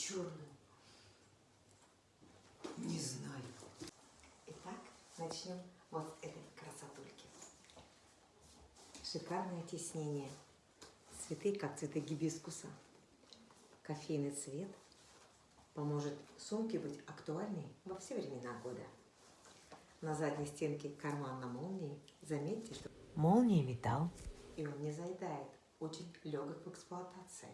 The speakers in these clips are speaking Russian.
черную? Не знаю. Итак, начнем вот этой красотульки. Шикарное тиснение. Цветы, как цветы гибискуса. Кофейный цвет поможет сумке быть актуальной во все времена года. На задней стенке карман на молнии. Заметьте, что молния металл, и он не заедает. Очень легок в эксплуатации.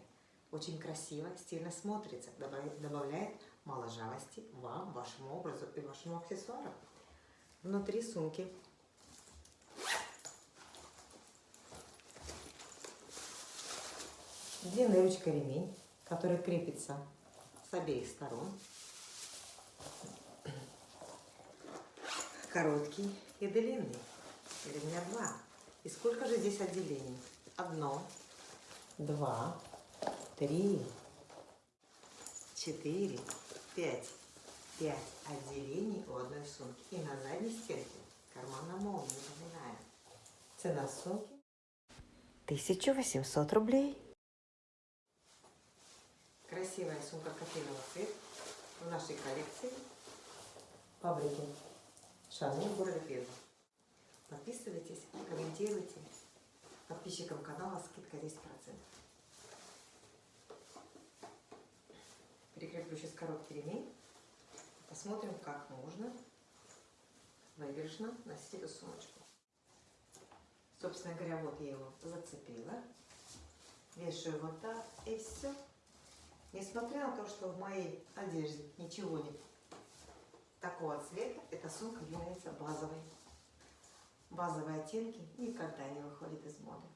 Очень красиво, стильно смотрится. Добавляет, моложавости вам, вашему образу и вашему аксессуару. Внутри сумки длинная ручка ремень, который крепится с обеих сторон. Короткий и длинный. Ремня два. И сколько же здесь отделений? Одно, два, три, четыре, пять. Пять отделений у одной сумки. И на задней стенке карман на молнии, напоминаю. Цена сумки 1800 рублей. Красивая сумка кофейного цвета в нашей коллекции фабрики Шанель города. Подписывайтесь, комментируйте. Подписчикам канала скидка 10%. Прикреплю сейчас короткий ремень. Посмотрим, как можно выигрышно носить эту сумочку. Собственно говоря, вот я его зацепила. Вешаю вот так и все. Несмотря на то, что в моей одежде ничего нет такого цвета, эта сумка является базовой. Базовые оттенки никогда не выходят из моды.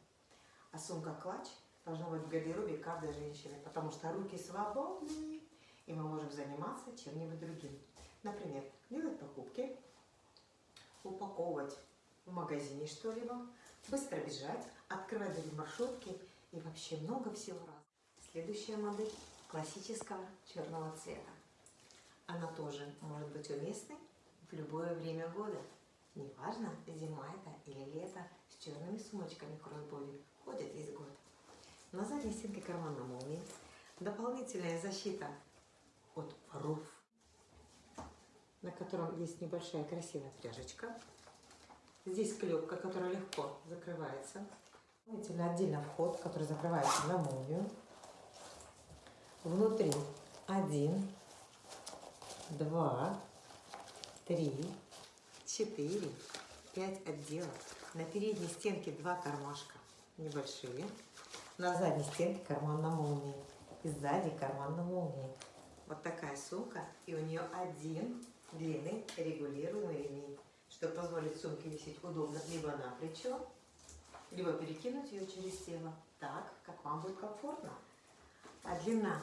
А сумка-клатч должна быть в гардеробе каждой женщины, потому что руки свободны, и мы можем заниматься чем-нибудь другим. Например, делать покупки, упаковывать в магазине что-либо, быстро бежать, открывать маршрутки и вообще много всего раз. Следующая модель классического черного цвета. Она тоже может быть уместной в любое время года. Неважно, зима это или лето, с черными сумочками кроссбоди ходят весь год. На задней стенке кармана молнии дополнительная защита от воров, на котором есть небольшая красивая пряжечка. Здесь клепка, которая легко закрывается. Дополнительно отдельно вход, который закрывается на молнию. Внутри один, два, три, четыре, пять отделов. На передней стенке два кармашка небольшие. На задней стенке карман на молнии. И сзади карман на молнии. Вот такая сумка. И у нее один длинный регулируемый ремень, что позволит сумке висеть удобно либо на плечо, либо перекинуть ее через тело так, как вам будет комфортно. А длина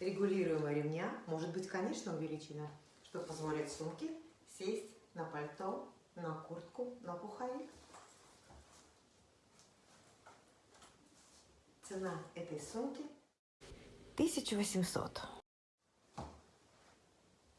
регулируемого ремня может быть, конечно, увеличена, что позволит сумке сесть на пальто, на куртку, на пуховик. Цена этой сумки 1800.